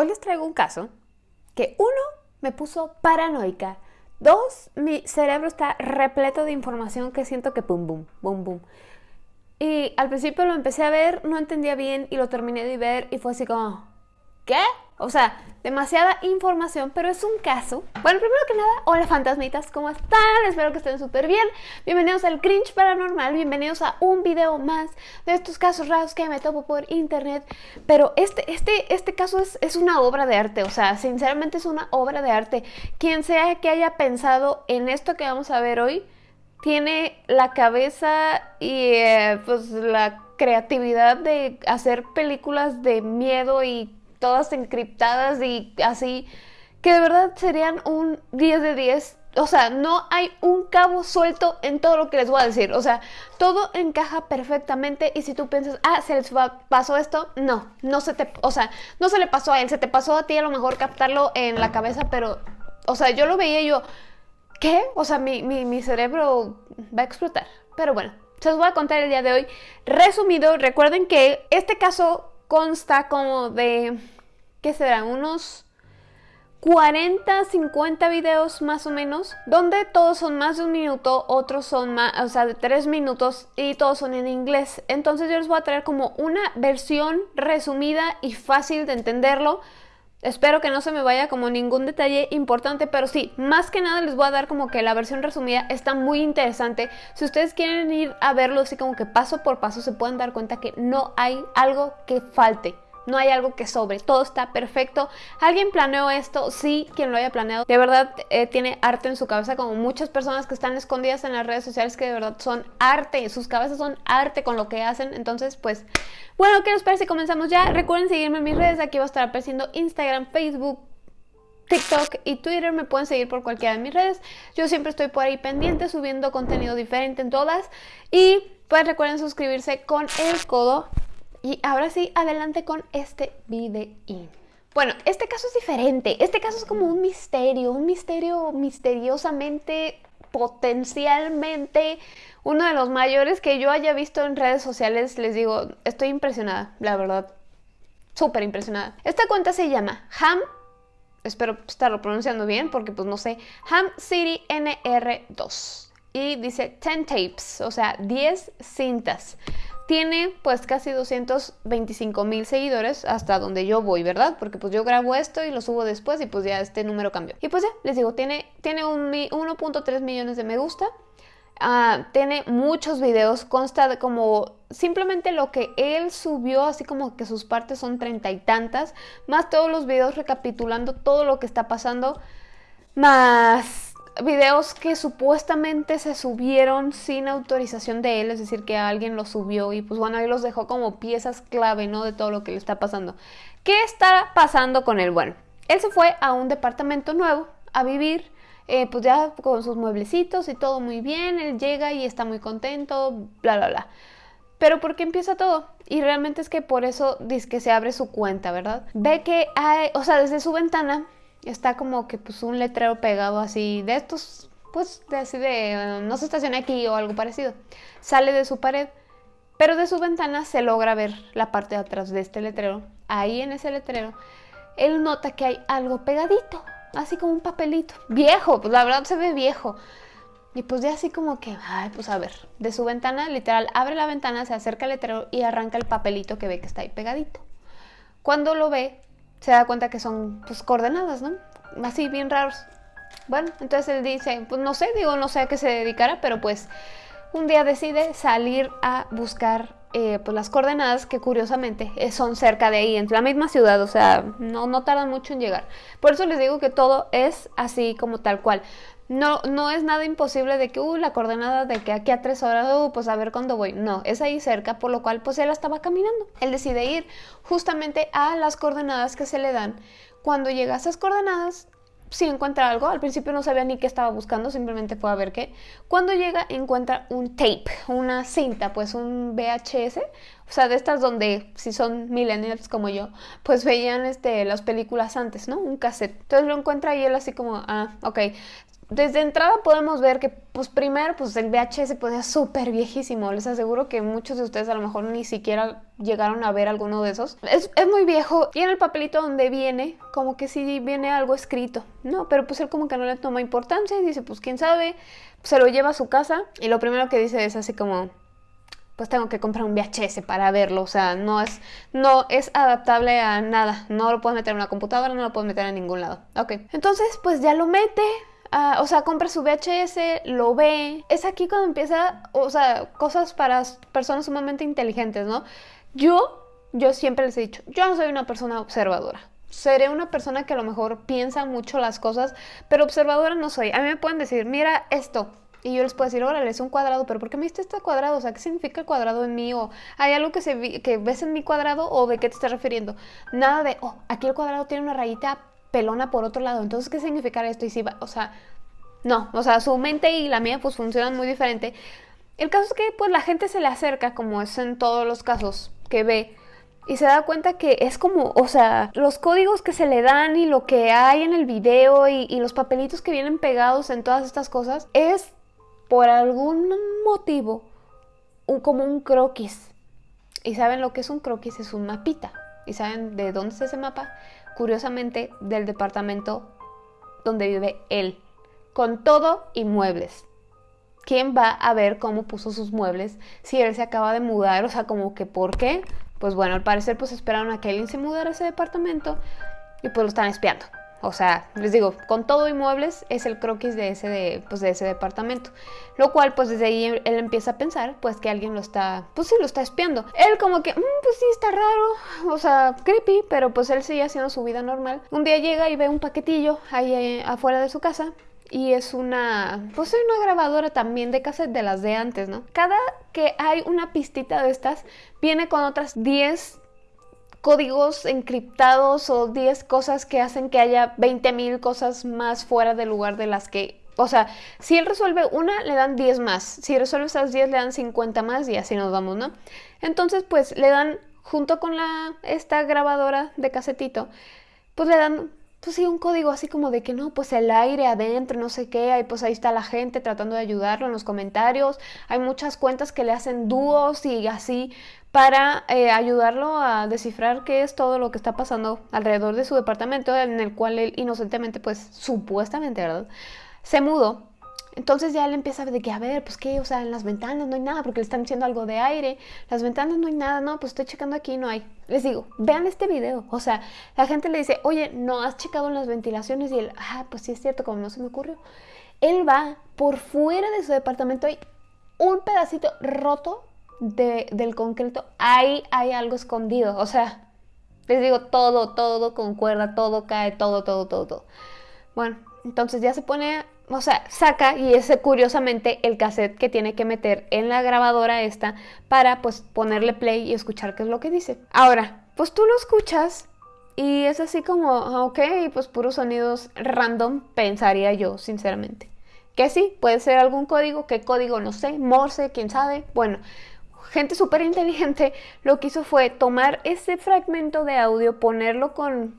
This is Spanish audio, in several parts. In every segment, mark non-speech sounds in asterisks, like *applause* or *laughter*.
Hoy les traigo un caso que uno me puso paranoica, dos mi cerebro está repleto de información que siento que pum bum, bum bum. Y al principio lo empecé a ver, no entendía bien y lo terminé de ver y fue así como, ¿qué? O sea, demasiada información, pero es un caso. Bueno, primero que nada, hola fantasmitas, ¿cómo están? Espero que estén súper bien. Bienvenidos al Cringe Paranormal, bienvenidos a un video más de estos casos raros que me topo por internet. Pero este, este, este caso es, es una obra de arte, o sea, sinceramente es una obra de arte. Quien sea que haya pensado en esto que vamos a ver hoy, tiene la cabeza y eh, pues la creatividad de hacer películas de miedo y todas encriptadas y así, que de verdad serían un 10 de 10. O sea, no hay un cabo suelto en todo lo que les voy a decir. O sea, todo encaja perfectamente y si tú piensas, ah, se les pasó esto, no, no se te, o sea, no se le pasó a él, se te pasó a ti a lo mejor captarlo en la cabeza, pero, o sea, yo lo veía yo, ¿qué? O sea, mi, mi, mi cerebro va a explotar. Pero bueno, se los voy a contar el día de hoy. Resumido, recuerden que este caso consta como de ¿qué será? Unos 40, 50 videos más o menos, donde todos son más de un minuto, otros son más, o sea, de 3 minutos y todos son en inglés. Entonces yo les voy a traer como una versión resumida y fácil de entenderlo. Espero que no se me vaya como ningún detalle importante, pero sí, más que nada les voy a dar como que la versión resumida está muy interesante. Si ustedes quieren ir a verlo así como que paso por paso, se pueden dar cuenta que no hay algo que falte no hay algo que sobre, todo está perfecto. ¿Alguien planeó esto? Sí, quien lo haya planeado. De verdad eh, tiene arte en su cabeza, como muchas personas que están escondidas en las redes sociales que de verdad son arte, sus cabezas son arte con lo que hacen. Entonces, pues, bueno, ¿qué les parece comenzamos ya? Recuerden seguirme en mis redes, aquí va a estar apareciendo Instagram, Facebook, TikTok y Twitter me pueden seguir por cualquiera de mis redes. Yo siempre estoy por ahí pendiente subiendo contenido diferente en todas. Y pues recuerden suscribirse con el codo y ahora sí, adelante con este video. Bueno, este caso es diferente. Este caso es como un misterio, un misterio misteriosamente, potencialmente, uno de los mayores que yo haya visto en redes sociales. Les digo, estoy impresionada, la verdad. Súper impresionada. Esta cuenta se llama Ham, espero estarlo pronunciando bien porque pues no sé, Ham City NR2. Y dice 10 tapes, o sea, 10 cintas. Tiene pues casi 225 mil seguidores hasta donde yo voy, ¿verdad? Porque pues yo grabo esto y lo subo después y pues ya este número cambió. Y pues ya, les digo, tiene, tiene 1.3 millones de me gusta. Uh, tiene muchos videos, consta de como simplemente lo que él subió, así como que sus partes son treinta y tantas, más todos los videos recapitulando todo lo que está pasando, más videos que supuestamente se subieron sin autorización de él, es decir, que alguien los subió y pues bueno, ahí los dejó como piezas clave, ¿no? De todo lo que le está pasando. ¿Qué está pasando con él? Bueno, él se fue a un departamento nuevo a vivir, eh, pues ya con sus mueblecitos y todo muy bien, él llega y está muy contento, bla, bla, bla. Pero ¿por qué empieza todo? Y realmente es que por eso dice que se abre su cuenta, ¿verdad? Ve que hay, o sea, desde su ventana está como que pues un letrero pegado así de estos, pues de así de eh, no se estaciona aquí o algo parecido. Sale de su pared, pero de su ventana se logra ver la parte de atrás de este letrero. Ahí en ese letrero, él nota que hay algo pegadito, así como un papelito, viejo, pues la verdad se ve viejo. Y pues ya así como que, ay, pues a ver, de su ventana, literal, abre la ventana, se acerca al letrero y arranca el papelito que ve que está ahí pegadito. Cuando lo ve, se da cuenta que son pues coordenadas, ¿no? Así bien raros. Bueno, entonces él dice, pues no sé, digo, no sé a qué se dedicara, pero pues un día decide salir a buscar eh, pues las coordenadas que curiosamente eh, son cerca de ahí, en la misma ciudad, o sea, no, no tardan mucho en llegar. Por eso les digo que todo es así como tal cual. No, no es nada imposible de que, uh, la coordenada de que aquí a tres horas, uh, pues a ver cuándo voy. No, es ahí cerca, por lo cual pues él estaba caminando. Él decide ir justamente a las coordenadas que se le dan. Cuando llega a esas coordenadas, sí encuentra algo. Al principio no sabía ni qué estaba buscando, simplemente fue a ver qué. Cuando llega, encuentra un tape, una cinta, pues un VHS. O sea, de estas donde, si son millennials como yo, pues veían este, las películas antes, ¿no? Un cassette. Entonces lo encuentra y él así como, ah, ok desde entrada podemos ver que, pues primero, pues el VHS pues es súper viejísimo. Les aseguro que muchos de ustedes a lo mejor ni siquiera llegaron a ver alguno de esos. Es, es muy viejo y en el papelito donde viene, como que sí viene algo escrito, ¿no? Pero pues él como que no le toma importancia y dice, pues quién sabe, se lo lleva a su casa y lo primero que dice es así como, pues tengo que comprar un VHS para verlo, o sea, no es, no es adaptable a nada, no lo puedes meter en una computadora, no lo puedes meter en ningún lado. Ok, entonces pues ya lo mete, ah, o sea, compra su VHS, lo ve. Es aquí cuando empieza, o sea, cosas para personas sumamente inteligentes, ¿no? Yo, yo siempre les he dicho, yo no soy una persona observadora. Seré una persona que a lo mejor piensa mucho las cosas, pero observadora no soy. A mí me pueden decir, mira esto, y yo les puedo decir, órale, es un cuadrado, pero ¿por qué me diste este cuadrado? O sea, ¿qué significa el cuadrado en mí? O ¿hay algo que, se que ves en mi cuadrado o de qué te estás refiriendo? Nada de, oh, aquí el cuadrado tiene una rayita pelona por otro lado, entonces, ¿qué significa esto? Y si va, o sea, no, o sea, su mente y la mía pues funcionan muy diferente. El caso es que pues la gente se le acerca, como es en todos los casos que ve, y se da cuenta que es como, o sea, los códigos que se le dan y lo que hay en el video y, y los papelitos que vienen pegados en todas estas cosas es por algún motivo un, como un croquis. ¿Y saben lo que es un croquis? Es un mapita. ¿Y saben de dónde es ese mapa? Curiosamente, del departamento donde vive él. Con todo y muebles. ¿Quién va a ver cómo puso sus muebles si él se acaba de mudar? O sea, como que ¿por qué? Pues bueno, al parecer pues esperaron a que alguien se mudara a ese departamento y pues lo están espiando. O sea, les digo, con todo inmuebles es el croquis de ese, pues de ese departamento. Lo cual, pues desde ahí él empieza a pensar, pues que alguien lo está, pues sí, lo está espiando. Él como que, mm, pues sí, está raro, o sea, creepy, pero pues él sigue haciendo su vida normal. Un día llega y ve un paquetillo ahí eh, afuera de su casa y es una, pues es una grabadora también de cassette de las de antes, ¿no? Cada que hay una pistita de estas, viene con otras 10 códigos encriptados o 10 cosas que hacen que haya 20.000 cosas más fuera del lugar de las que... O sea, si él resuelve una, le dan 10 más. Si resuelve esas 10, le dan 50 más y así nos vamos, ¿no? Entonces, pues le dan, junto con la, esta grabadora de casetito, pues le dan pues sí, un código así como de que no, pues el aire adentro, no sé qué, ahí pues ahí está la gente tratando de ayudarlo en los comentarios, hay muchas cuentas que le hacen dúos y así para eh, ayudarlo a descifrar qué es todo lo que está pasando alrededor de su departamento en el cual él inocentemente, pues supuestamente, ¿verdad? Se mudó entonces ya él empieza de que, a ver, pues qué, o sea, en las ventanas no hay nada porque le están diciendo algo de aire, las ventanas no hay nada, no, pues estoy checando aquí, no hay. Les digo, vean este video, o sea, la gente le dice, oye, no has checado en las ventilaciones y él, ah, pues sí es cierto, como no se me ocurrió. Él va por fuera de su departamento, hay un pedacito roto de, del concreto, ahí hay algo escondido, o sea, les digo, todo, todo concuerda, todo cae, todo, todo, todo, todo. Bueno, entonces ya se pone o sea, saca y es curiosamente el cassette que tiene que meter en la grabadora esta para pues ponerle play y escuchar qué es lo que dice. Ahora, pues tú lo escuchas y es así como, ah, ok, pues puros sonidos random, pensaría yo, sinceramente. Que sí, puede ser algún código, qué código, no sé, Morse, quién sabe. Bueno, gente súper inteligente lo que hizo fue tomar ese fragmento de audio, ponerlo con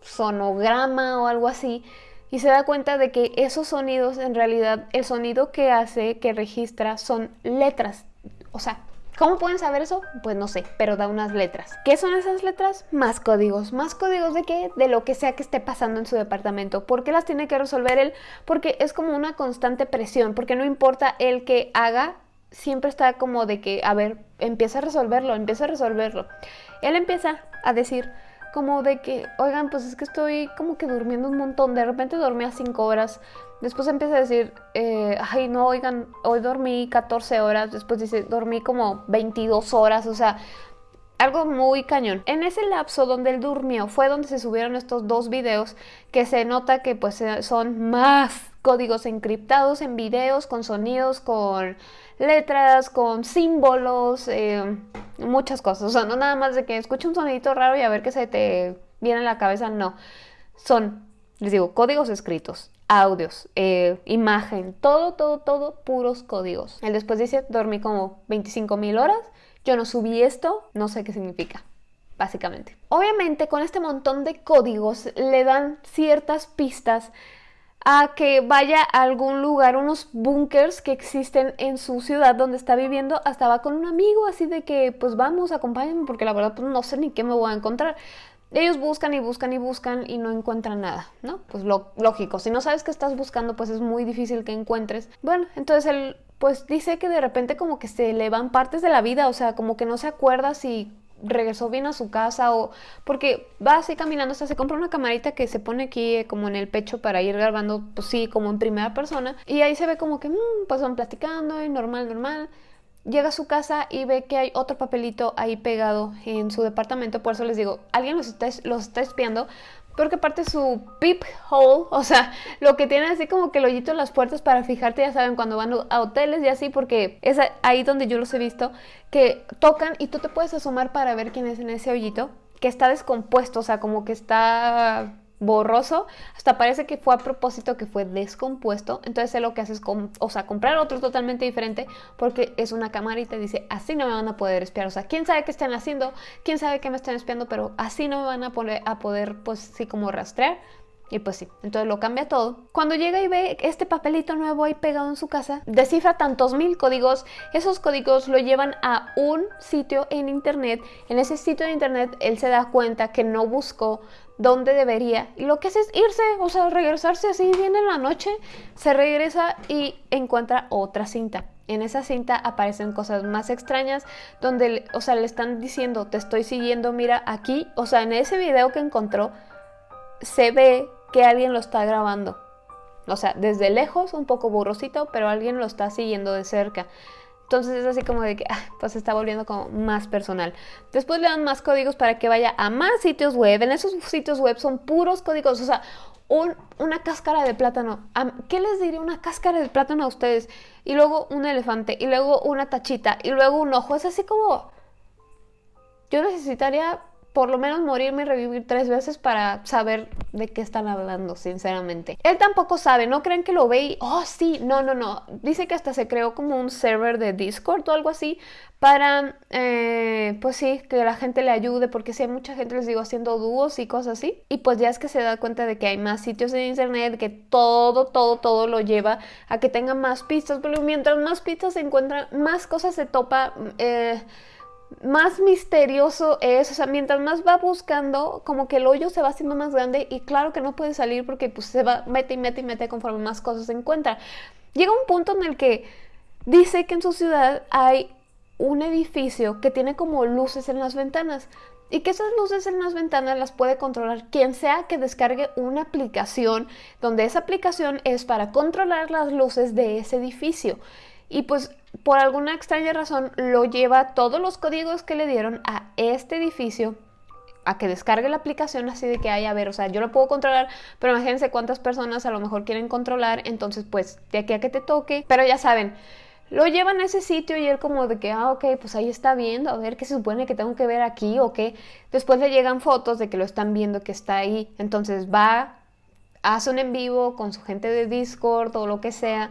sonograma o algo así, y se da cuenta de que esos sonidos en realidad el sonido que hace, que registra son letras. O sea, ¿cómo pueden saber eso? Pues no sé, pero da unas letras. ¿Qué son esas letras? Más códigos. ¿Más códigos de qué? De lo que sea que esté pasando en su departamento. ¿Por qué las tiene que resolver él? Porque es como una constante presión, porque no importa el que haga, siempre está como de que, a ver, empieza a resolverlo, empieza a resolverlo. Él empieza a decir, como de que, oigan, pues es que estoy como que durmiendo un montón, de repente dormía 5 horas, después empieza a decir, eh, ay, no, oigan, hoy dormí 14 horas, después dice, dormí como 22 horas, o sea, algo muy cañón. En ese lapso donde él durmió fue donde se subieron estos dos videos que se nota que pues son más códigos encriptados en videos, con sonidos, con letras, con símbolos, eh, muchas cosas. O sea, no nada más de que escuche un sonidito raro y a ver qué se te viene a la cabeza, no. Son, les digo, códigos escritos, audios, eh, imagen, todo, todo, todo, puros códigos. Él después dice, dormí como 25 mil horas, yo no subí esto, no sé qué significa básicamente. Obviamente con este montón de códigos le dan ciertas pistas a que vaya a algún lugar, unos bunkers que existen en su ciudad donde está viviendo, hasta va con un amigo así de que pues vamos, acompáñenme porque la verdad pues no sé ni qué me voy a encontrar. Ellos buscan y buscan y buscan y no encuentran nada, ¿no? Pues lo, lógico, si no sabes qué estás buscando pues es muy difícil que encuentres. Bueno, entonces él pues dice que de repente como que se le van partes de la vida, o sea, como que no se acuerda si regresó bien a su casa o porque va así caminando, o sea, se compra una camarita que se pone aquí eh, como en el pecho para ir grabando, pues sí, como en primera persona y ahí se ve como que, mmm, pues van platicando y normal, normal. Llega a su casa y ve que hay otro papelito ahí pegado en su departamento, por eso les digo, alguien los está, los está espiando porque aparte su peep hole, o sea, lo que tiene así como que el hoyito en las puertas para fijarte, ya saben, cuando van a hoteles y así, porque es ahí donde yo los he visto, que tocan y tú te puedes asomar para ver quién es en ese hoyito, que está descompuesto, o sea, como que está borroso, hasta parece que fue a propósito que fue descompuesto, entonces él lo que hace es o sea, comprar otro totalmente diferente porque es una cámara y dice, así no me van a poder espiar, o sea, quién sabe qué están haciendo, quién sabe qué me están espiando, pero así no me van a, poner, a poder, pues sí, como rastrear. Y pues sí, entonces lo cambia todo. Cuando llega y ve este papelito nuevo ahí pegado en su casa, descifra tantos mil códigos. Esos códigos lo llevan a un sitio en internet. En ese sitio de internet él se da cuenta que no buscó donde debería. Y lo que hace es irse, o sea, regresarse así bien en la noche. Se regresa y encuentra otra cinta. En esa cinta aparecen cosas más extrañas donde, o sea, le están diciendo, te estoy siguiendo, mira aquí. O sea, en ese video que encontró, se ve que alguien lo está grabando. O sea, desde lejos, un poco borrosito, pero alguien lo está siguiendo de cerca. Entonces es así como de que, *laughs* ah, pues se está volviendo como más personal. Después le dan más códigos para que vaya a más sitios web. En esos sitios web son puros códigos, o sea, una cáscara de plátano. ¿Qué les diría una cáscara de plátano a ustedes? Y luego un elefante, y luego una tachita, y luego un ojo. Es así como... Yo necesitaría por lo menos morirme y revivir tres veces para saber de qué están hablando, sinceramente. Él tampoco sabe, no creen que lo ve y, oh sí, no, no, no. Dice que hasta se creó como un server de Discord o algo así para, eh, pues sí, que la gente le ayude, porque si hay mucha gente, les digo, haciendo dúos y cosas así. Y pues ya es que se da cuenta de que hay más sitios en internet, que todo, todo, todo lo lleva a que tenga más pistas, pero mientras más pistas se encuentran, más cosas se topa. Eh, más misterioso es, o sea, mientras más va buscando, como que el hoyo se va haciendo más grande y claro que no puede salir porque pues se va, mete y mete y mete conforme más cosas se encuentra. Llega un punto en el que dice que en su ciudad hay un edificio que tiene como luces en las ventanas y que esas luces en las ventanas las puede controlar quien sea que descargue una aplicación donde esa aplicación es para controlar las luces de ese edificio. Y pues por alguna extraña razón lo lleva todos los códigos que le dieron a este edificio a que descargue la aplicación así de que haya, a ver, o sea, yo lo puedo controlar, pero imagínense cuántas personas a lo mejor quieren controlar, entonces pues de aquí a que te toque, pero ya saben, lo llevan a ese sitio y él como de que, ah, ok, pues ahí está viendo, a ver qué se supone que tengo que ver aquí o qué. Después le llegan fotos de que lo están viendo que está ahí, entonces va, hace un en vivo con su gente de Discord o lo que sea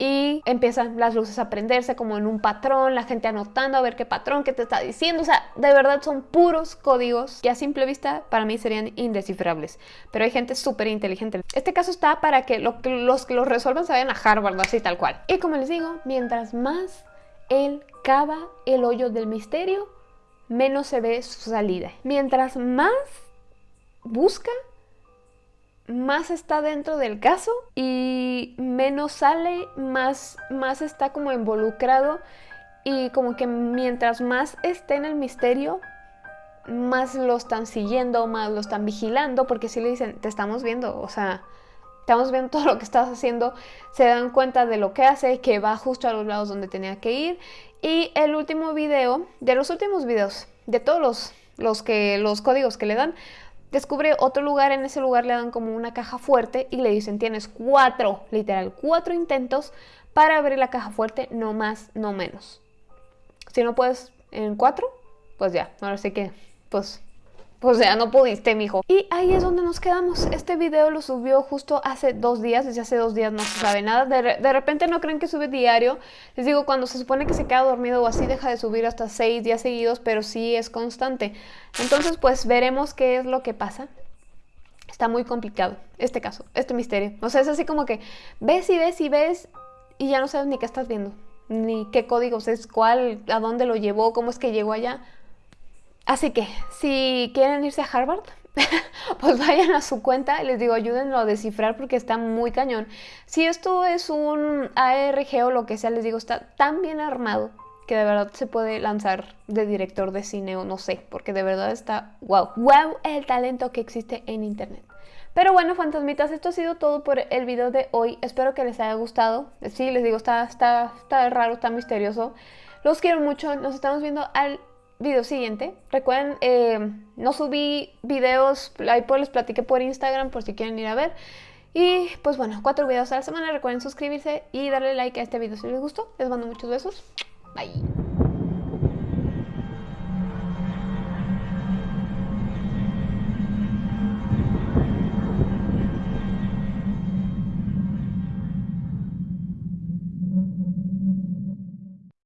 y empiezan las luces a prenderse como en un patrón, la gente anotando a ver qué patrón, qué te está diciendo, o sea, de verdad son puros códigos que a simple vista para mí serían indescifrables, pero hay gente súper inteligente. Este caso está para que, los que lo resuelvan se vayan a Harvard, así tal cual. Y como les digo, mientras más él cava el hoyo del misterio, menos se ve su salida. Mientras más busca, más está dentro del caso y menos sale, más, más está como involucrado y como que mientras más esté en el misterio, más lo están siguiendo, más lo están vigilando, porque si le dicen, te estamos viendo, o sea, estamos viendo todo lo que estás haciendo, se dan cuenta de lo que hace, que va justo a los lados donde tenía que ir. Y el último video, de los últimos videos, de todos los, los, que, los códigos que le dan, descubre otro lugar, en ese lugar le dan como una caja fuerte y le dicen tienes cuatro, literal, cuatro intentos para abrir la caja fuerte, no más, no menos. Si no puedes en cuatro, pues ya, ahora sí que, pues pues ya no pudiste, mijo. Y ahí es donde nos quedamos. Este video lo subió justo hace dos días, desde hace dos días no se sabe nada. De, repente no creen que sube diario. Les digo, cuando se supone que se queda dormido o así, deja de subir hasta seis días seguidos, pero sí es constante. Entonces, pues veremos qué es lo que pasa. Está muy complicado este caso, este misterio. O sea, es así como que ves y ves y ves y ya no sabes ni qué estás viendo, ni qué códigos es cuál, a dónde lo llevó, cómo es que llegó allá. Así que, si quieren irse a Harvard, *laughs* pues vayan a su cuenta, les digo, ayúdenlo a descifrar porque está muy cañón. Si esto es un ARG o lo que sea, les digo, está tan bien armado que de verdad se puede lanzar de director de cine o no sé, porque de verdad está wow, wow el talento que existe en internet. Pero bueno, fantasmitas, esto ha sido todo por el video de hoy. Espero que les haya gustado. Sí, les digo, está, está, está raro, está misterioso. Los quiero mucho. Nos estamos viendo al video siguiente. Recuerden, eh, no subí videos, ahí pues les platiqué por Instagram por si quieren ir a ver. Y pues bueno, cuatro videos a la semana. Recuerden suscribirse y darle like a este video si les gustó. Les mando muchos besos. Bye.